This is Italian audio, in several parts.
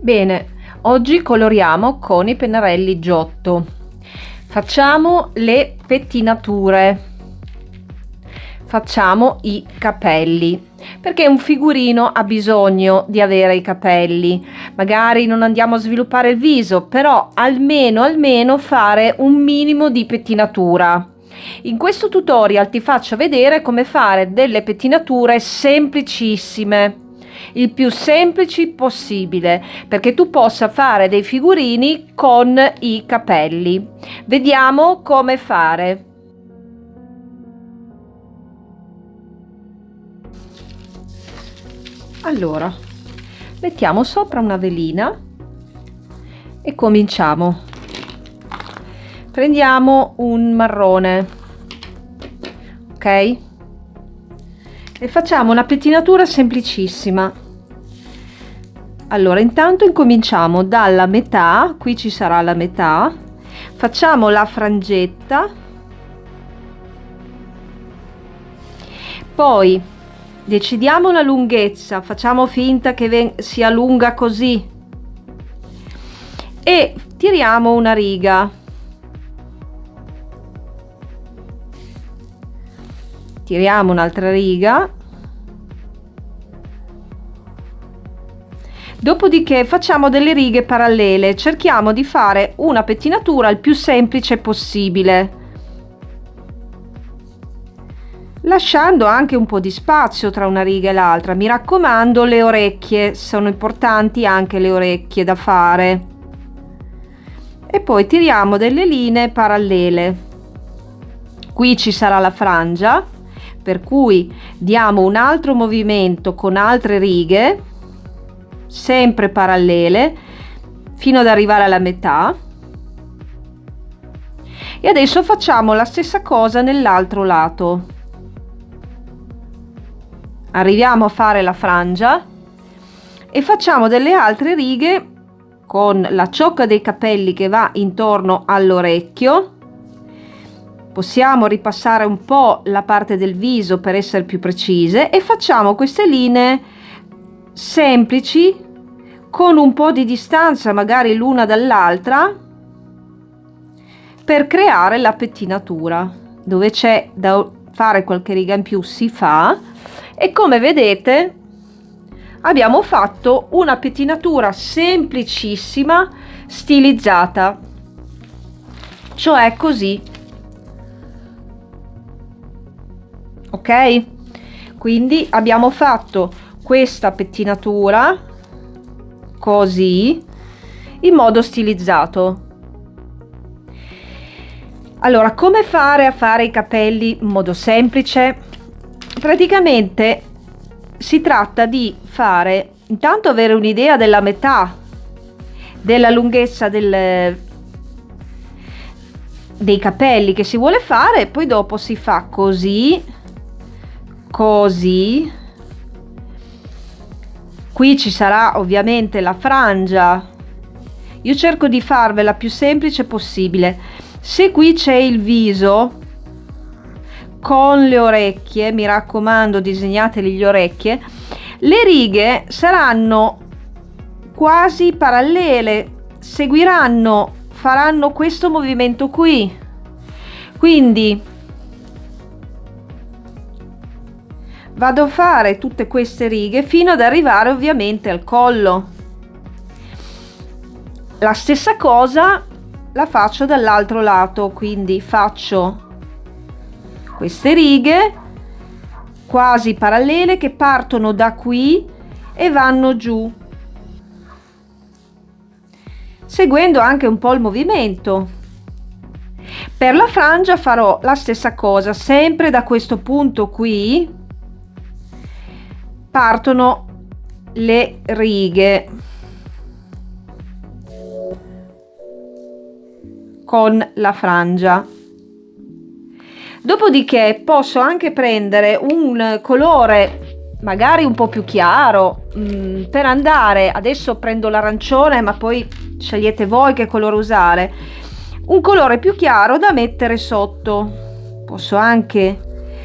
Bene, oggi coloriamo con i pennarelli Giotto. Facciamo le pettinature. Facciamo i capelli perché un figurino ha bisogno di avere i capelli. Magari non andiamo a sviluppare il viso, però almeno almeno fare un minimo di pettinatura. In questo tutorial ti faccio vedere come fare delle pettinature semplicissime il più semplici possibile perché tu possa fare dei figurini con i capelli. Vediamo come fare. Allora mettiamo sopra una velina e cominciamo. Prendiamo un marrone ok e facciamo una pettinatura semplicissima. Allora intanto incominciamo dalla metà qui ci sarà la metà. Facciamo la frangetta. Poi decidiamo la lunghezza facciamo finta che sia lunga così. E tiriamo una riga tiriamo un'altra riga. Dopodiché facciamo delle righe parallele. Cerchiamo di fare una pettinatura il più semplice possibile. Lasciando anche un po di spazio tra una riga e l'altra. Mi raccomando le orecchie. Sono importanti anche le orecchie da fare. E poi tiriamo delle linee parallele. Qui ci sarà la frangia per cui diamo un altro movimento con altre righe sempre parallele fino ad arrivare alla metà. E adesso facciamo la stessa cosa nell'altro lato. Arriviamo a fare la frangia e facciamo delle altre righe con la ciocca dei capelli che va intorno all'orecchio possiamo ripassare un po' la parte del viso per essere più precise e facciamo queste linee semplici con un po' di distanza magari l'una dall'altra per creare la pettinatura dove c'è da fare qualche riga in più si fa. E come vedete abbiamo fatto una pettinatura semplicissima stilizzata. Cioè così ok? Quindi abbiamo fatto questa pettinatura così in modo stilizzato. Allora come fare a fare i capelli in modo semplice? Praticamente si tratta di fare intanto avere un'idea della metà della lunghezza del, dei capelli che si vuole fare poi dopo si fa così così qui ci sarà ovviamente la frangia. Io cerco di farvela più semplice possibile. Se qui c'è il viso con le orecchie mi raccomando disegnateli le orecchie le righe saranno quasi parallele seguiranno faranno questo movimento qui. Quindi vado a fare tutte queste righe fino ad arrivare ovviamente al collo. La stessa cosa la faccio dall'altro lato quindi faccio queste righe quasi parallele che partono da qui e vanno giù seguendo anche un po' il movimento. Per la frangia farò la stessa cosa sempre da questo punto qui partono le righe. Con la frangia. Dopodiché posso anche prendere un colore magari un po più chiaro mm, per andare adesso prendo l'arancione ma poi scegliete voi che colore usare un colore più chiaro da mettere sotto. Posso anche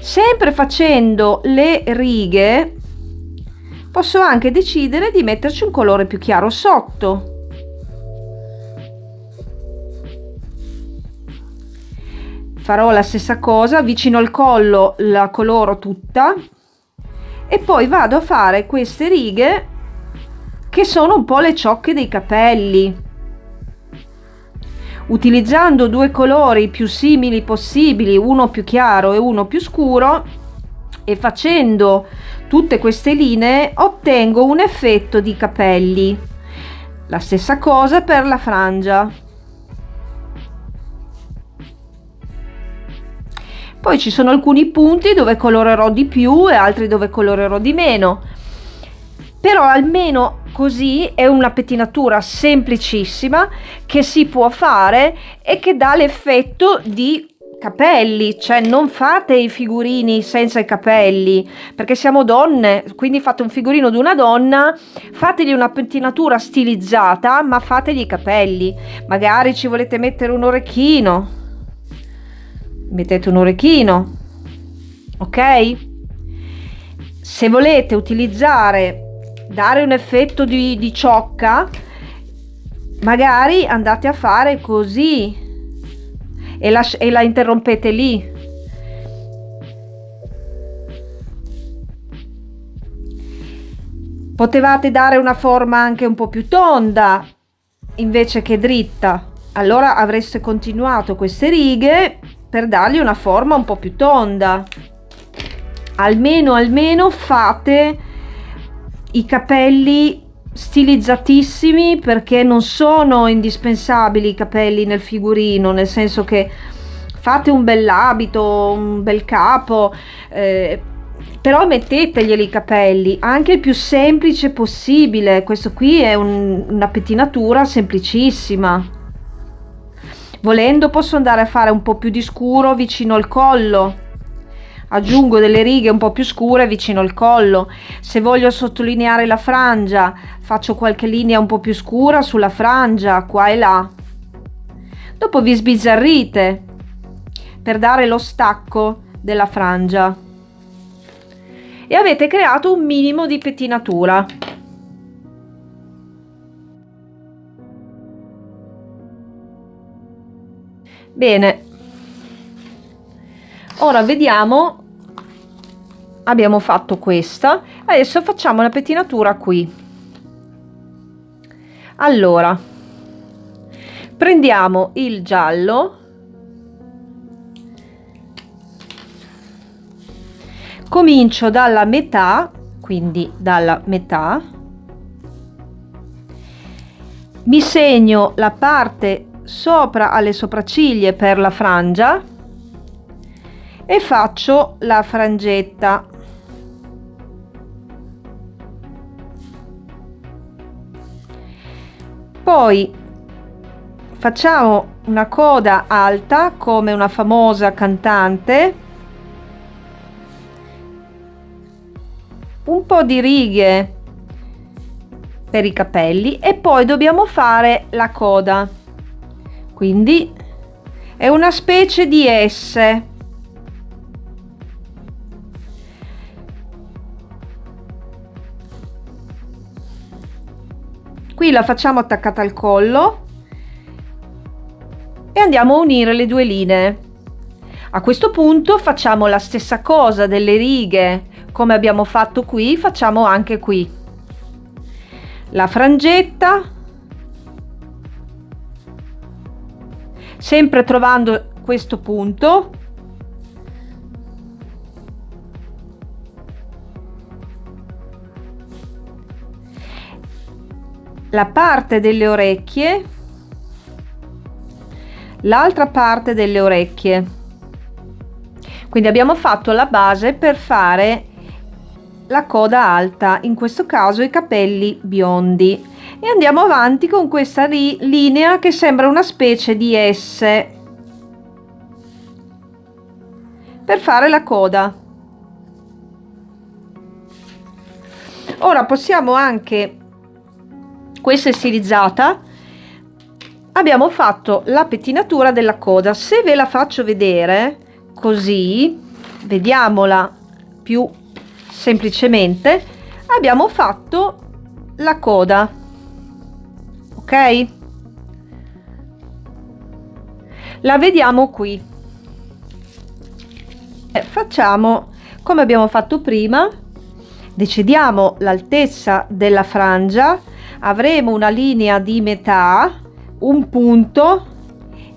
sempre facendo le righe posso anche decidere di metterci un colore più chiaro sotto. Farò la stessa cosa vicino al collo la coloro tutta e poi vado a fare queste righe che sono un po' le ciocche dei capelli. Utilizzando due colori più simili possibili uno più chiaro e uno più scuro e facendo tutte queste linee ottengo un effetto di capelli. La stessa cosa per la frangia. Poi ci sono alcuni punti dove colorerò di più e altri dove colorerò di meno. Però almeno così è una pettinatura semplicissima che si può fare e che dà l'effetto di capelli, cioè non fate i figurini senza i capelli, perché siamo donne, quindi fate un figurino di una donna, fategli una pettinatura stilizzata, ma fategli i capelli. Magari ci volete mettere un orecchino, mettete un orecchino, ok? Se volete utilizzare, dare un effetto di, di ciocca, magari andate a fare così e la, e la interrompete lì. Potevate dare una forma anche un po' più tonda invece che dritta. Allora avreste continuato queste righe per dargli una forma un po' più tonda. Almeno, almeno fate i capelli stilizzatissimi perché non sono indispensabili i capelli nel figurino, nel senso che fate un bell'abito, un bel capo, eh, però metteteglieli i capelli, anche il più semplice possibile. Questo qui è un, una pettinatura semplicissima. Volendo posso andare a fare un po' più di scuro vicino al collo aggiungo delle righe un po' più scure vicino al collo. Se voglio sottolineare la frangia faccio qualche linea un po' più scura sulla frangia qua e là. Dopo vi sbizzarrite per dare lo stacco della frangia. E avete creato un minimo di pettinatura. Bene ora vediamo. Abbiamo fatto questa. Adesso facciamo la pettinatura qui. Allora prendiamo il giallo. Comincio dalla metà quindi dalla metà. Mi segno la parte sopra alle sopracciglia per la frangia e faccio la frangetta. Poi facciamo una coda alta come una famosa cantante. Un po di righe per i capelli e poi dobbiamo fare la coda. Quindi è una specie di S qui la facciamo attaccata al collo. E andiamo a unire le due linee. A questo punto facciamo la stessa cosa delle righe come abbiamo fatto qui facciamo anche qui. La frangetta. Sempre trovando questo punto la parte delle orecchie l'altra parte delle orecchie. Quindi abbiamo fatto la base per fare la coda alta in questo caso i capelli biondi. E andiamo avanti con questa linea che sembra una specie di S per fare la coda. Ora possiamo anche questa è stilizzata. Abbiamo fatto la pettinatura della coda. Se ve la faccio vedere così vediamola più semplicemente abbiamo fatto la coda. Ok? La vediamo qui. Eh, facciamo come abbiamo fatto prima. Decidiamo l'altezza della frangia avremo una linea di metà un punto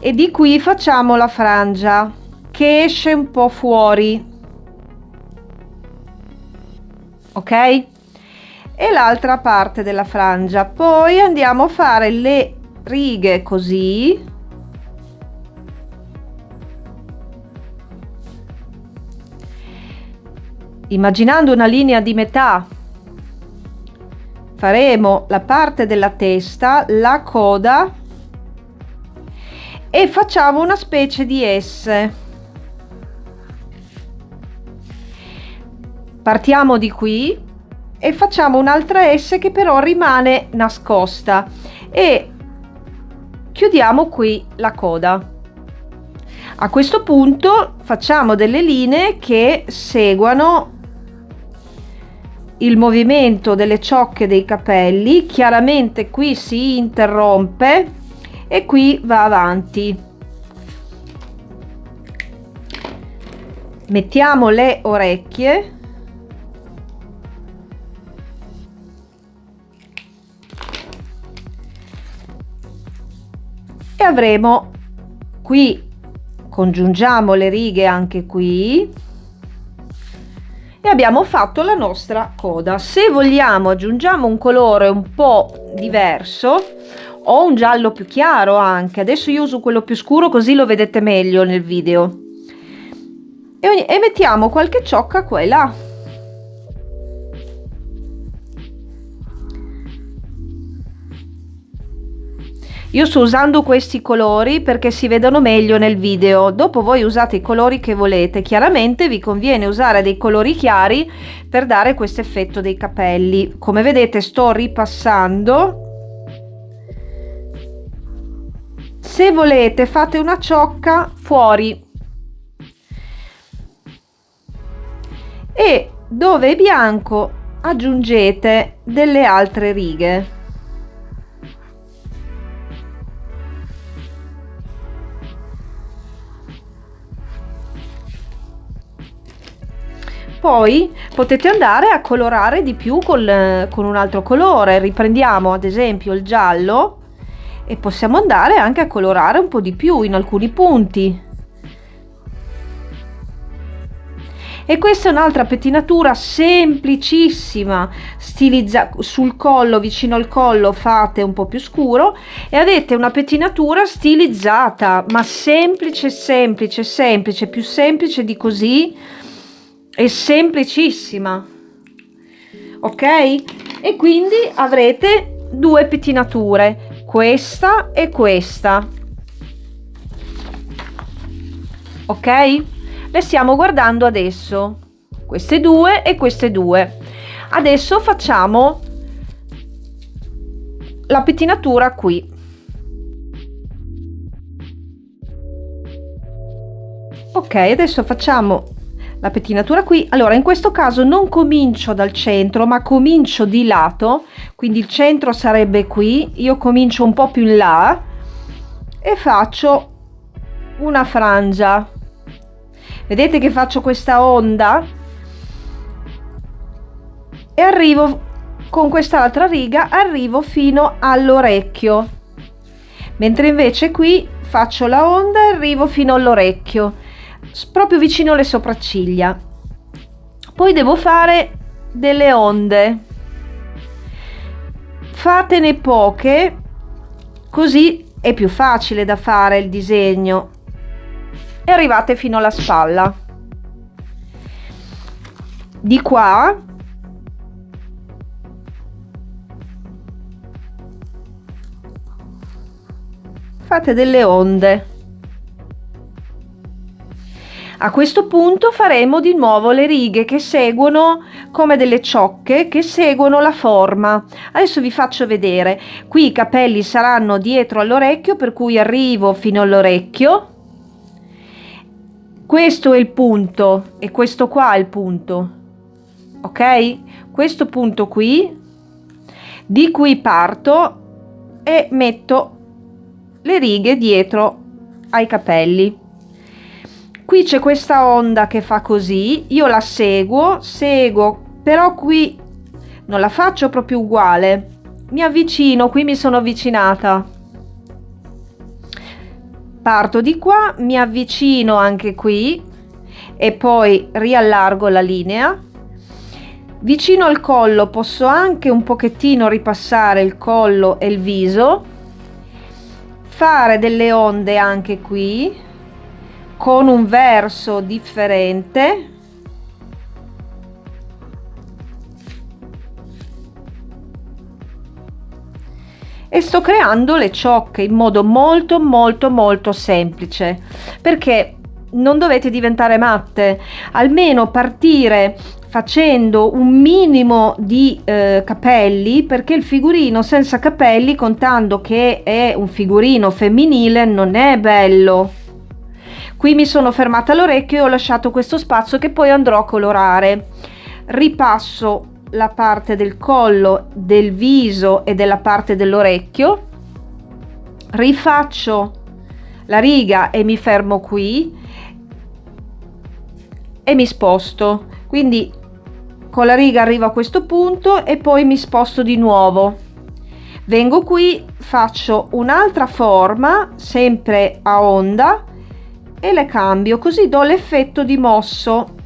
e di qui facciamo la frangia che esce un po fuori. Ok? E l'altra parte della frangia. Poi andiamo a fare le righe così. Immaginando una linea di metà faremo la parte della testa la coda e facciamo una specie di S. Partiamo di qui e facciamo un'altra S che però rimane nascosta e chiudiamo qui la coda. A questo punto facciamo delle linee che seguano il movimento delle ciocche dei capelli chiaramente qui si interrompe e qui va avanti. Mettiamo le orecchie. E avremo qui congiungiamo le righe anche qui e abbiamo fatto la nostra coda. Se vogliamo aggiungiamo un colore un po diverso o un giallo più chiaro anche. Adesso io uso quello più scuro così lo vedete meglio nel video. E, e mettiamo qualche ciocca qua e là io sto usando questi colori perché si vedono meglio nel video. Dopo voi usate i colori che volete. Chiaramente vi conviene usare dei colori chiari per dare questo effetto dei capelli. Come vedete sto ripassando. Se volete fate una ciocca fuori. E dove è bianco aggiungete delle altre righe poi potete andare a colorare di più con, con un altro colore. Riprendiamo ad esempio il giallo e possiamo andare anche a colorare un po di più in alcuni punti. E questa è un'altra pettinatura semplicissima. Stilizza sul collo vicino al collo fate un po più scuro e avete una pettinatura stilizzata ma semplice semplice semplice più semplice di così è semplicissima. Ok? E quindi avrete due pettinature questa e questa. Ok? Le stiamo guardando adesso. Queste due e queste due. Adesso facciamo la pettinatura qui. Ok adesso facciamo la pettinatura qui. Allora in questo caso non comincio dal centro ma comincio di lato. Quindi il centro sarebbe qui. Io comincio un po più in là e faccio una frangia. Vedete che faccio questa onda? E arrivo con quest'altra riga arrivo fino all'orecchio. Mentre invece qui faccio la onda e arrivo fino all'orecchio proprio vicino alle sopracciglia. Poi devo fare delle onde. Fatene poche così è più facile da fare il disegno. E arrivate fino alla spalla. Di qua fate delle onde a questo punto faremo di nuovo le righe che seguono come delle ciocche che seguono la forma. Adesso vi faccio vedere. Qui i capelli saranno dietro all'orecchio per cui arrivo fino all'orecchio. Questo è il punto e questo qua è il punto. Ok? Questo punto qui di qui parto e metto le righe dietro ai capelli qui c'è questa onda che fa così io la seguo seguo però qui non la faccio proprio uguale. Mi avvicino qui mi sono avvicinata. Parto di qua mi avvicino anche qui e poi riallargo la linea. Vicino al collo posso anche un pochettino ripassare il collo e il viso fare delle onde anche qui con un verso differente. E sto creando le ciocche in modo molto molto molto semplice perché non dovete diventare matte almeno partire facendo un minimo di eh, capelli perché il figurino senza capelli contando che è un figurino femminile non è bello qui mi sono fermata all'orecchio e ho lasciato questo spazio che poi andrò a colorare ripasso la parte del collo, del viso e della parte dell'orecchio, rifaccio la riga e mi fermo qui e mi sposto. Quindi con la riga arrivo a questo punto e poi mi sposto di nuovo. Vengo qui, faccio un'altra forma, sempre a onda, e le cambio, così do l'effetto di mosso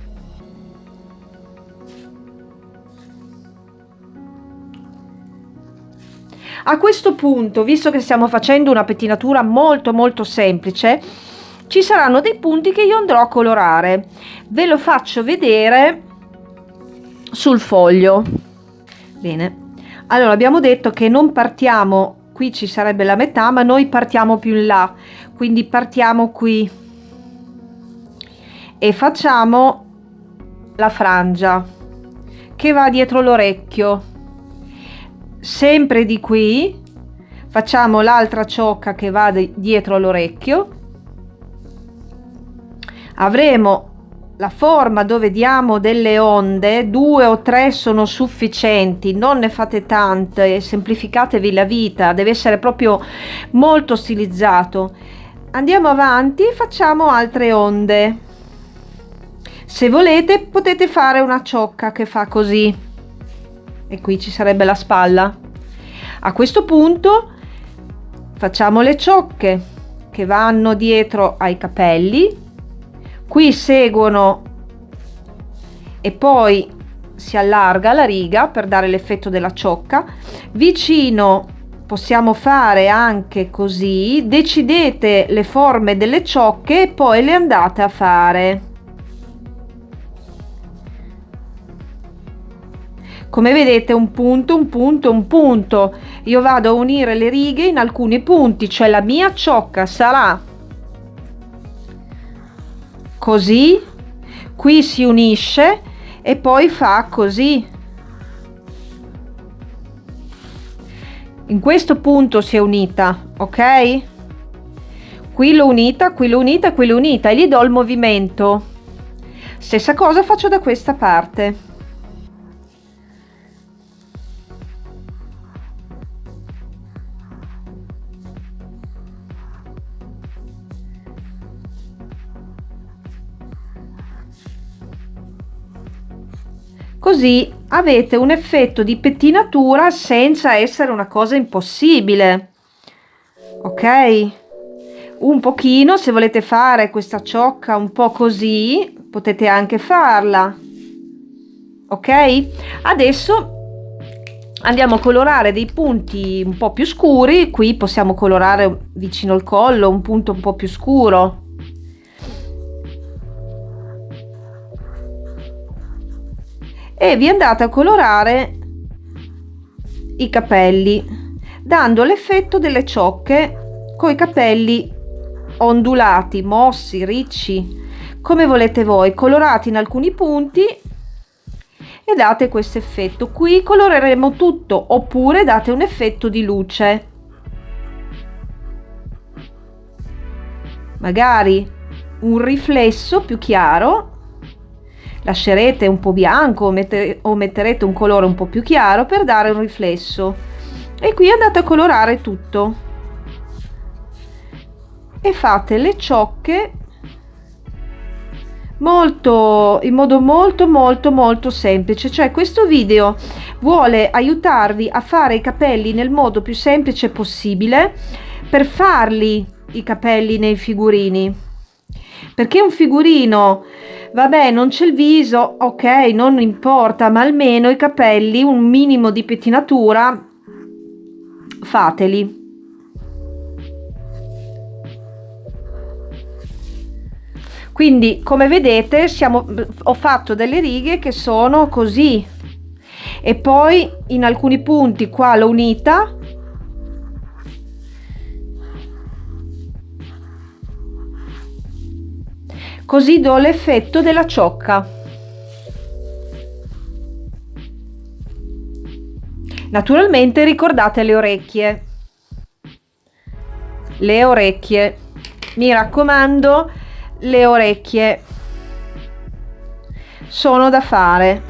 A questo punto, visto che stiamo facendo una pettinatura molto molto semplice, ci saranno dei punti che io andrò a colorare. Ve lo faccio vedere sul foglio. Bene, allora abbiamo detto che non partiamo, qui ci sarebbe la metà, ma noi partiamo più in là, quindi partiamo qui e facciamo la frangia che va dietro l'orecchio. Sempre di qui facciamo l'altra ciocca che va dietro l'orecchio. Avremo la forma dove diamo delle onde due o tre sono sufficienti non ne fate tante semplificatevi la vita deve essere proprio molto stilizzato. Andiamo avanti facciamo altre onde se volete potete fare una ciocca che fa così e qui ci sarebbe la spalla. A questo punto facciamo le ciocche che vanno dietro ai capelli, qui seguono e poi si allarga la riga per dare l'effetto della ciocca. Vicino possiamo fare anche così, decidete le forme delle ciocche e poi le andate a fare. Come vedete un punto un punto un punto. Io vado a unire le righe in alcuni punti cioè la mia ciocca sarà così qui si unisce e poi fa così. In questo punto si è unita ok? Qui l'ho unita qui l'ho unita qui l'ho unita e gli do il movimento. Stessa cosa faccio da questa parte così avete un effetto di pettinatura senza essere una cosa impossibile. Ok? Un pochino se volete fare questa ciocca un po così potete anche farla. Ok? Adesso andiamo a colorare dei punti un po più scuri. Qui possiamo colorare vicino al collo un punto un po più scuro e vi andate a colorare i capelli dando l'effetto delle ciocche con i capelli ondulati mossi ricci come volete voi colorati in alcuni punti e date questo effetto. Qui coloreremo tutto oppure date un effetto di luce. Magari un riflesso più chiaro lascerete un po' bianco o, mette, o metterete un colore un po' più chiaro per dare un riflesso. E qui andate a colorare tutto. E fate le ciocche molto in modo molto molto molto semplice. Cioè questo video vuole aiutarvi a fare i capelli nel modo più semplice possibile per farli i capelli nei figurini perché un figurino vabbè non c'è il viso ok non importa ma almeno i capelli un minimo di pettinatura fateli. Quindi come vedete siamo, ho fatto delle righe che sono così. E poi in alcuni punti qua l'ho unita così do l'effetto della ciocca. Naturalmente ricordate le orecchie. Le orecchie. Mi raccomando le orecchie sono da fare.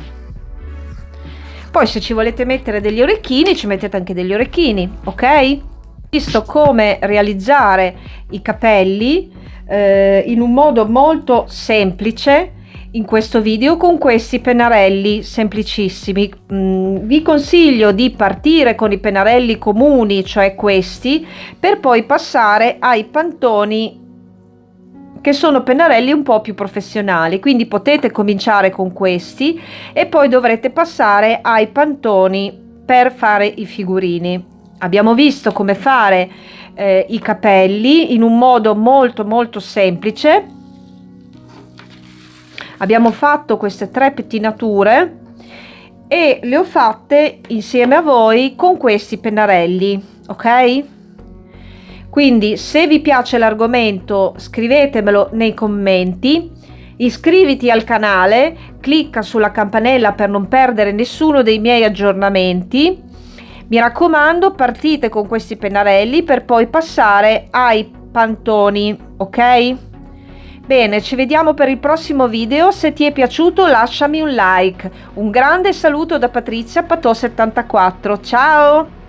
Poi se ci volete mettere degli orecchini ci mettete anche degli orecchini ok visto come realizzare i capelli eh, in un modo molto semplice in questo video con questi pennarelli semplicissimi mm, vi consiglio di partire con i pennarelli comuni cioè questi per poi passare ai pantoni che sono pennarelli un po' più professionali, quindi potete cominciare con questi e poi dovrete passare ai pantoni per fare i figurini. Abbiamo visto come fare eh, i capelli in un modo molto molto semplice. Abbiamo fatto queste tre pettinature e le ho fatte insieme a voi con questi pennarelli, ok? Quindi se vi piace l'argomento scrivetemelo nei commenti, iscriviti al canale, clicca sulla campanella per non perdere nessuno dei miei aggiornamenti. Mi raccomando partite con questi pennarelli per poi passare ai pantoni, ok? Bene, ci vediamo per il prossimo video, se ti è piaciuto lasciami un like. Un grande saluto da Patrizia Patò74, ciao!